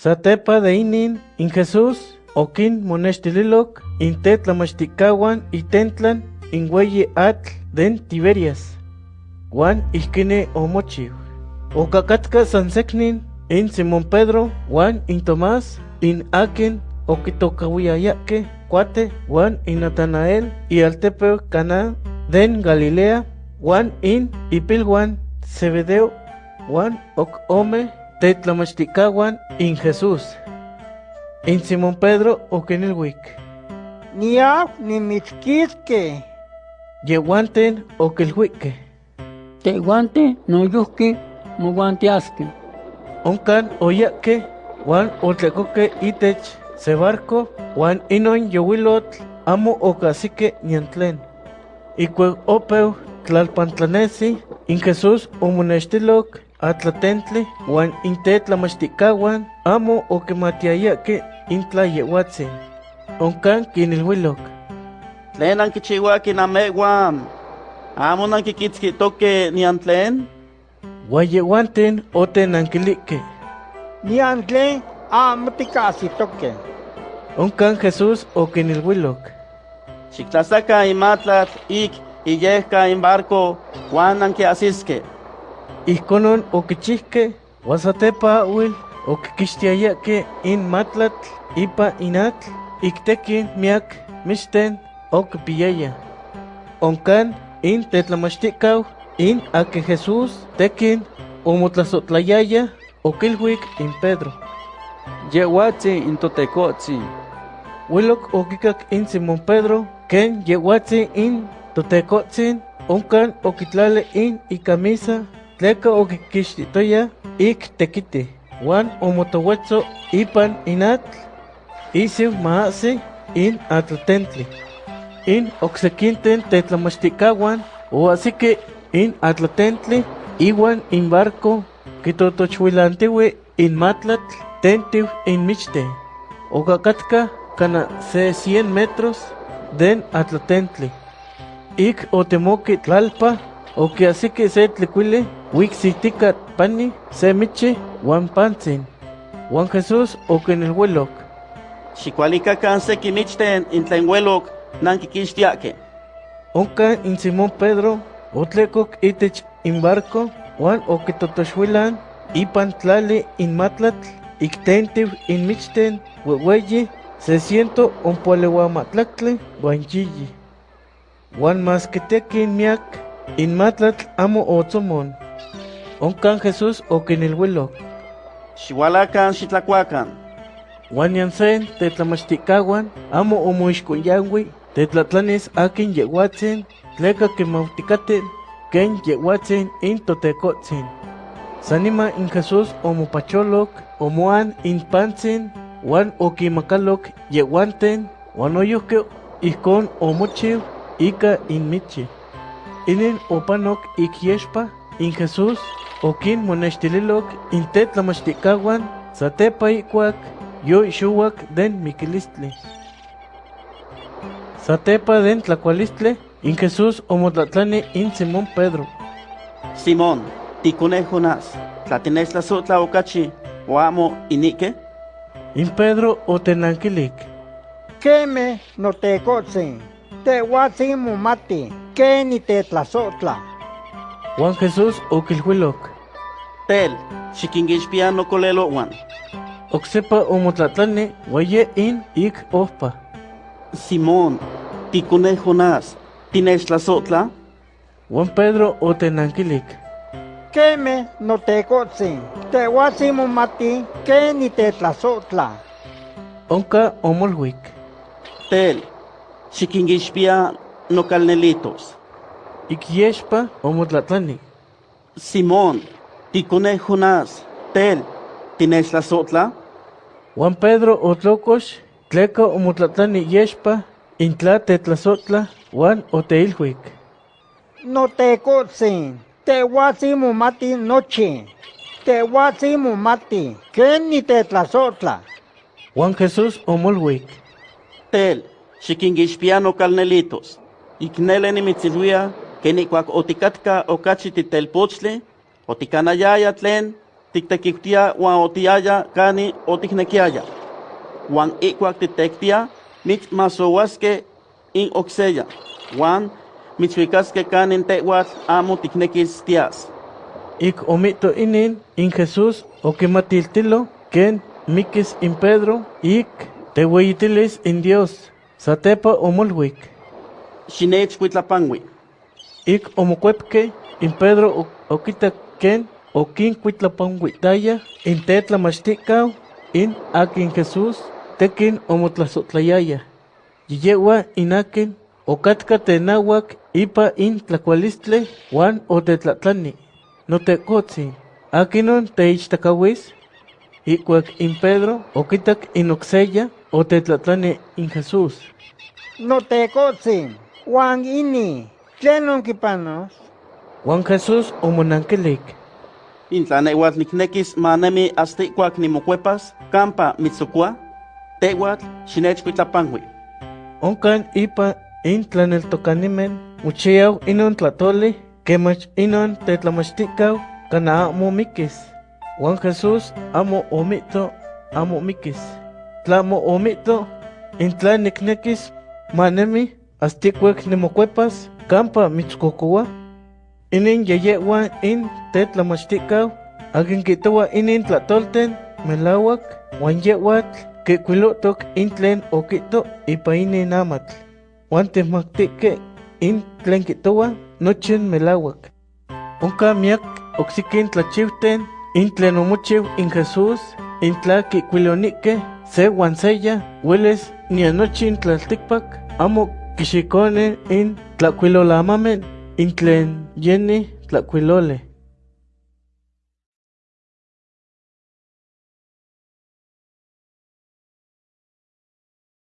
Satepa de inin in Jesús okin monextililok in tetlamachticawan itentlan in hueyi atl den Tiberias. Juan ihkine omochiw. Okakatka sanseknin in Simón Pedro, Juan in Tomás, in akin okitokawiyayake cuate Juan in Natanael y altepeo Cana den Galilea, Juan in Ipiljuan Zebedeo, Juan ok ome tetlamachticawan in Jesús. In Simón Pedro okinilwik. Niaf nimitzquisque. Yehuanten okilhuique. Tehuante noyuhki moguantiasque. Onkan oyake, Juan otlecoque itech se barco, Juan inon yowilotl amo ocasique niantlen. Icue opeu tlalpantlanesi, in Jesús omonextiloc atlatentli, Juan intetlamachticawan amo okimatiayake intla yehuatzin. Onkan kinilhuiloc. Tlen ankichiwaki namehuan. Amo nankikitzkitoke nian tlen. Guayehuanten otenankilique. Niantle amo ticasitoque. Onkan Jesús okinilhuiloc. Xiktlazaka imatlat ik iyehka in barco Juan ankiasiske. Ijkonon okichihke, wasatepa wil okikixtiayake in matlatl ipa inatl, iktekin miak mixten okipiyaya. Onkan in tetlamachtikau in ake Jesús tekin omotlasotlayaya okilhuik in Pedro. Yehuatzi in totekotzi. Wilok okikak in Simón Pedro, ken yehuatzi in totekotzin, onkan okitlale in ikamisa, tleka okikixtitoya ik tekiti. Juan omotowetzo ipan inatl, isiw maasi in atlatentli. In oksekinten tetlamachticawan, o así que in atlatentli, iwan in barco, kitotochwilantiwi in matlatl, tentiu in michte. Okakatka kana se 100 metros den atlatentli. Ik otemoki tlalpa, oke así que se tlicuile, wixitika pani, se michi, wan pantzin. Juan Jesús okenilhuelok. Xikualikakan seki michten in tlen huelok nankikixtiake. Onka in Simón Pedro, otlekok itech in barco, Juan okitotoxhuilan, ipan tlali in matlatl, iktentiu in michten, weweyi, se siento onpoaleuamatlactle, wan yiyi. Juan mas kitekin miak, in matlatl amo otzomon. Onkan Jesús okinilhuilok. Xiualakan xitlakuakan. Juan yansen tetlamachticawan, amo omoixconyanwi, tetlatlanis akin yehuatzin, tleka kimautikaten, ken yehuatzin in totekotzin. Sanima in Jesús omopacholok, omoan in pantzin, Juan okimakalok yehuanten, Juan oyohke ihkon omochiw, ika in michi. Inin opanok ik yexpa, in Jesús, okin monextililok in tetlamachticawan, satepa ikuak, yo ixuak den mikilistli. Satepa den tlacualistle, in Jesús omotlatlani in Simón Pedro. Simón, tikune Jonás, tlatines la sotla okachi, o amo inike? In Pedro otenankilik. Queme no te cotzen. Te huatzi mumati. Que ni te tlazotla. Juan Jesús okilhuilok. Tel, xikingixpia no kolelo Juan. Oksepa omotlatlani, waye in ik ohpa. Simón, tikune Jonás, tines la sotla? Juan Pedro otenankilik. Queme no te cotzen. Te huatzi mumati. Que ni te tlazotla. Onka omolhuik. Tel, xikingixpia no calnelitos. Ik yexpa omotlatlani. Simón, tikune Jonás, tel, tines la sotla? Juan Pedro otlokox, tleka omotlatlani yexpa, intla tetlasotla, Juan oteilhuik. No te cotzen. Te huatzi mumati noche. Te huatzi mumati. Que ni te tlazotla. Juan Jesús omolhuik. Tel, xikingixpia no calnelitos. Iknele nimitziluia, que nikuak otikatka okachi titelpochtli, otikanayaya tlen, tiktekiktia wan otiaya kani otiknekiaya. Wan ikuak titektia mit masowaske in okseya. Wan mitzwikaske kanin tehuatl amo tiknekis tias. Ik omito inin in Jesús okimatiltilo ken mikis in Pedro ik tehueyitilis in Dios satepa omolwik. Xinech kuitlapangui. Ik omokuepke in Pedro o- okitak ken okin kuitlapanguitaya in tetlamachtikau in akin Jesús tekin omotlasotlayaya. Yiyewa inakin okatka tenawak ipa in tlakualistle wan otetlatlani. Notekotzi, akinon teichtakawis, ikuak in Pedro okitak in okseya otetlatlani in Jesús. Notecotzin, Juan ini, tlenon kipanos, Juan Jesús omonankelik. Intlaneuatl niknekis manemi hasta ikuak nimokuepas kampa mitzokua. Tehuatl xinech kuitlapangui. Onkan ipa in tlaneltokanimen muchiaw inon tlatoli kemach inon tetlamachtikau kana amo mikis. Juan Jesús amo omito amo mikis. Tlamo omito in tlan niknekis manemi astikuek nimokuepas kampa mitzkokowa. Inin yeyewa in tetlamachtikau akin kitowa inin tlatolten melawak wan yewatl kikuilotok in tlen okito ipa inin amatl. Wan temactique in tlen kitowa nochin melawak. Onka miak oksikin tlachiwten in tlen omochiw in Jesús in tla kikuilonike se wan seya hueles ni anochin tlaltikpak amo kixikone in tlakuilolamamen in tlen yeni tlakuilole.